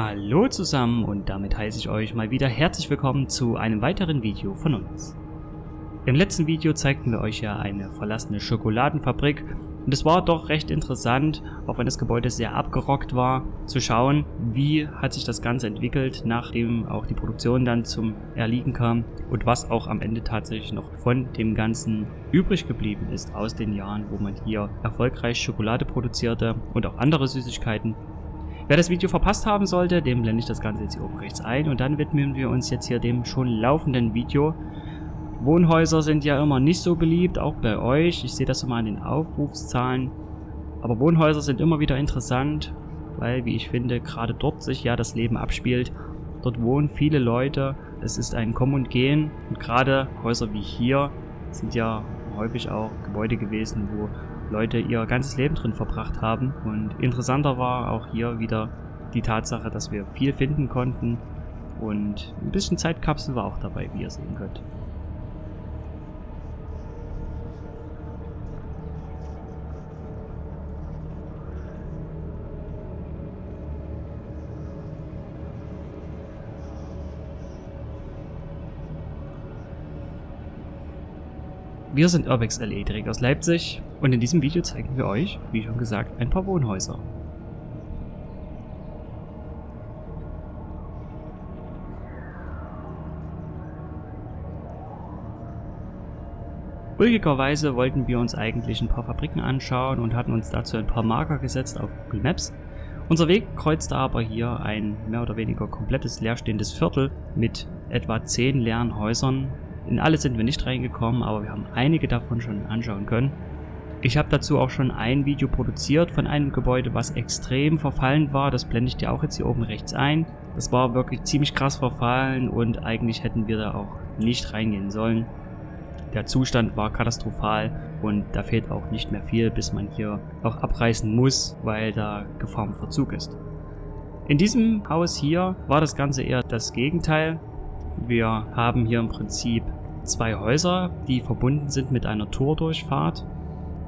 Hallo zusammen und damit heiße ich euch mal wieder herzlich willkommen zu einem weiteren Video von uns. Im letzten Video zeigten wir euch ja eine verlassene Schokoladenfabrik und es war doch recht interessant, auch wenn das Gebäude sehr abgerockt war, zu schauen, wie hat sich das Ganze entwickelt, nachdem auch die Produktion dann zum Erliegen kam und was auch am Ende tatsächlich noch von dem Ganzen übrig geblieben ist aus den Jahren, wo man hier erfolgreich Schokolade produzierte und auch andere Süßigkeiten Wer das Video verpasst haben sollte, dem blende ich das Ganze jetzt hier oben rechts ein und dann widmen wir uns jetzt hier dem schon laufenden Video. Wohnhäuser sind ja immer nicht so beliebt, auch bei euch. Ich sehe das immer an den Aufrufszahlen. Aber Wohnhäuser sind immer wieder interessant, weil, wie ich finde, gerade dort sich ja das Leben abspielt. Dort wohnen viele Leute, es ist ein Kommen und Gehen und gerade Häuser wie hier sind ja häufig auch Gebäude gewesen, wo Leute ihr ganzes Leben drin verbracht haben. Und interessanter war auch hier wieder die Tatsache, dass wir viel finden konnten und ein bisschen Zeitkapsel war auch dabei, wie ihr sehen könnt. Wir sind Urbex LE direkt aus Leipzig und in diesem Video zeigen wir euch, wie schon gesagt, ein paar Wohnhäuser. Ulgigerweise wollten wir uns eigentlich ein paar Fabriken anschauen und hatten uns dazu ein paar Marker gesetzt auf Google Maps. Unser Weg kreuzte aber hier ein mehr oder weniger komplettes leerstehendes Viertel mit etwa 10 leeren Häusern in alle sind wir nicht reingekommen, aber wir haben einige davon schon anschauen können. Ich habe dazu auch schon ein Video produziert von einem Gebäude, was extrem verfallen war. Das blende ich dir auch jetzt hier oben rechts ein. Das war wirklich ziemlich krass verfallen und eigentlich hätten wir da auch nicht reingehen sollen. Der Zustand war katastrophal und da fehlt auch nicht mehr viel, bis man hier auch abreißen muss, weil da Gefahr im Verzug ist. In diesem Haus hier war das Ganze eher das Gegenteil. Wir haben hier im Prinzip zwei Häuser, die verbunden sind mit einer Tordurchfahrt.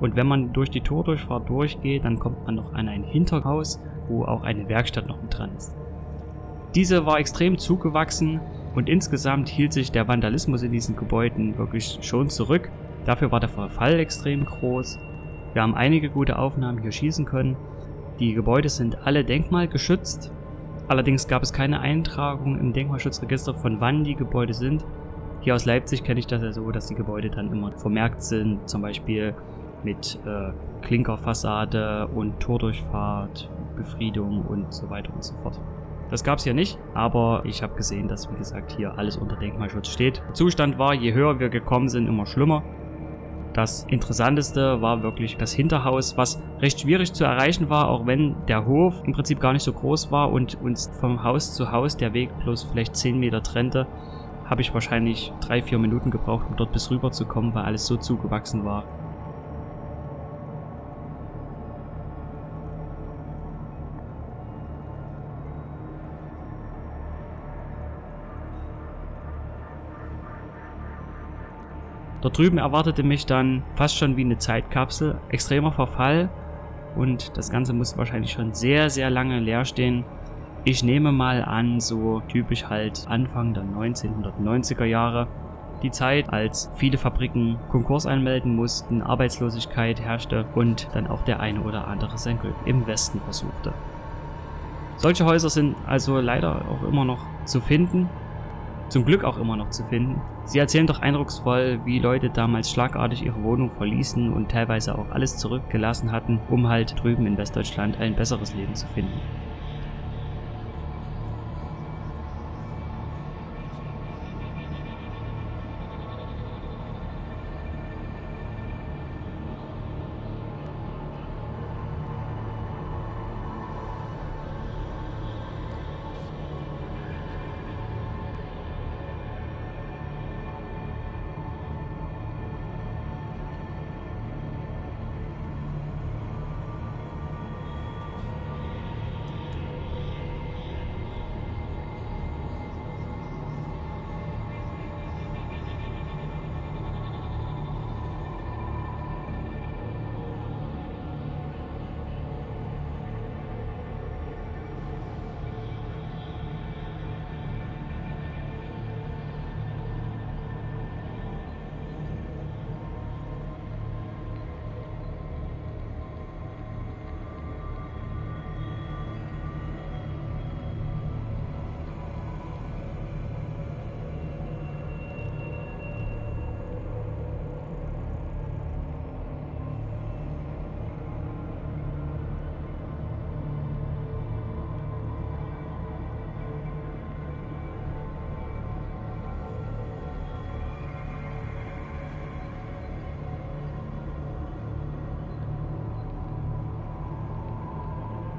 Und wenn man durch die Tordurchfahrt durchgeht, dann kommt man noch an ein Hinterhaus, wo auch eine Werkstatt noch mit dran ist. Diese war extrem zugewachsen und insgesamt hielt sich der Vandalismus in diesen Gebäuden wirklich schon zurück. Dafür war der Verfall extrem groß. Wir haben einige gute Aufnahmen hier schießen können. Die Gebäude sind alle denkmalgeschützt. Allerdings gab es keine Eintragung im Denkmalschutzregister von wann die Gebäude sind. Hier aus Leipzig kenne ich das ja so, dass die Gebäude dann immer vermerkt sind, zum Beispiel mit äh, Klinkerfassade und Tordurchfahrt, Befriedung und so weiter und so fort. Das gab es hier nicht, aber ich habe gesehen, dass wie gesagt hier alles unter Denkmalschutz steht. Der Zustand war, je höher wir gekommen sind, immer schlimmer. Das Interessanteste war wirklich das Hinterhaus, was recht schwierig zu erreichen war, auch wenn der Hof im Prinzip gar nicht so groß war und uns vom Haus zu Haus der Weg bloß vielleicht 10 Meter trennte habe ich wahrscheinlich drei, vier Minuten gebraucht, um dort bis rüber zu kommen, weil alles so zugewachsen war. Dort drüben erwartete mich dann fast schon wie eine Zeitkapsel, extremer Verfall und das Ganze muss wahrscheinlich schon sehr, sehr lange leer stehen, ich nehme mal an, so typisch halt Anfang der 1990er Jahre. Die Zeit, als viele Fabriken Konkurs anmelden mussten, Arbeitslosigkeit herrschte und dann auch der eine oder andere sein Glück im Westen versuchte. Solche Häuser sind also leider auch immer noch zu finden, zum Glück auch immer noch zu finden. Sie erzählen doch eindrucksvoll, wie Leute damals schlagartig ihre Wohnung verließen und teilweise auch alles zurückgelassen hatten, um halt drüben in Westdeutschland ein besseres Leben zu finden.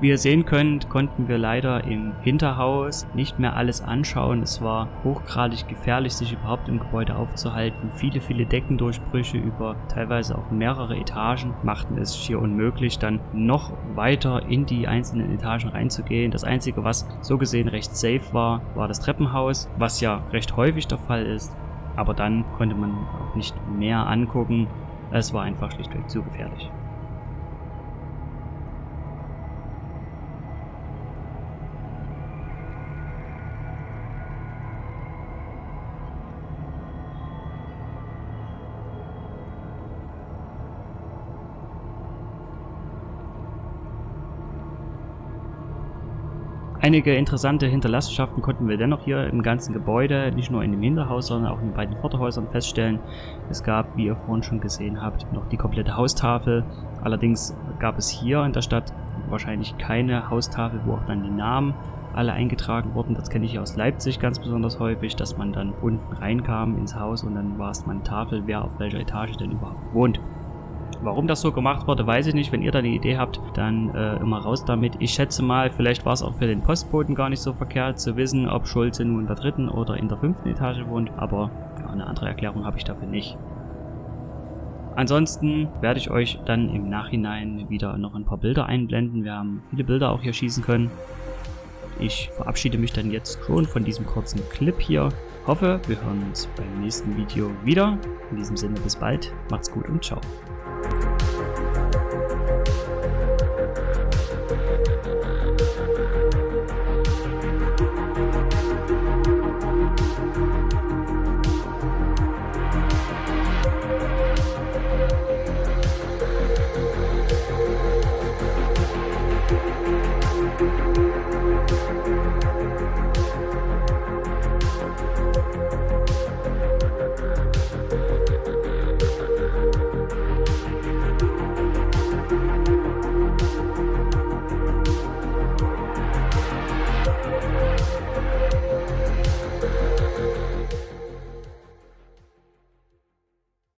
Wie ihr sehen könnt, konnten wir leider im Hinterhaus nicht mehr alles anschauen. Es war hochgradig gefährlich, sich überhaupt im Gebäude aufzuhalten. Viele, viele Deckendurchbrüche über teilweise auch mehrere Etagen machten es schier unmöglich, dann noch weiter in die einzelnen Etagen reinzugehen. Das Einzige, was so gesehen recht safe war, war das Treppenhaus, was ja recht häufig der Fall ist. Aber dann konnte man auch nicht mehr angucken. Es war einfach schlichtweg zu gefährlich. Einige interessante Hinterlassenschaften konnten wir dennoch hier im ganzen Gebäude, nicht nur in dem Hinterhaus, sondern auch in den beiden Vorderhäusern feststellen. Es gab, wie ihr vorhin schon gesehen habt, noch die komplette Haustafel. Allerdings gab es hier in der Stadt wahrscheinlich keine Haustafel, wo auch dann die Namen alle eingetragen wurden. Das kenne ich aus Leipzig ganz besonders häufig, dass man dann unten reinkam ins Haus und dann war es mal eine Tafel, wer auf welcher Etage denn überhaupt wohnt. Warum das so gemacht wurde, weiß ich nicht. Wenn ihr da eine Idee habt, dann äh, immer raus damit. Ich schätze mal, vielleicht war es auch für den Postboten gar nicht so verkehrt zu wissen, ob Schulze nun in der dritten oder in der fünften Etage wohnt. Aber ja, eine andere Erklärung habe ich dafür nicht. Ansonsten werde ich euch dann im Nachhinein wieder noch ein paar Bilder einblenden. Wir haben viele Bilder auch hier schießen können. Ich verabschiede mich dann jetzt schon von diesem kurzen Clip hier. Hoffe, wir hören uns beim nächsten Video wieder. In diesem Sinne bis bald, macht's gut und ciao.